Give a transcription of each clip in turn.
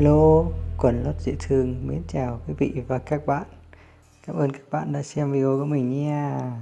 Hello, quần lót dễ thương, mến chào quý vị và các bạn. Cảm ơn các bạn đã xem video của mình nha.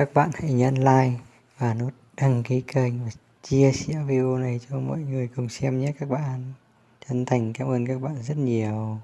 Các bạn hãy nhấn like và nút đăng ký kênh và chia sẻ video này cho mọi người cùng xem nhé các bạn. Chân thành cảm ơn các bạn rất nhiều.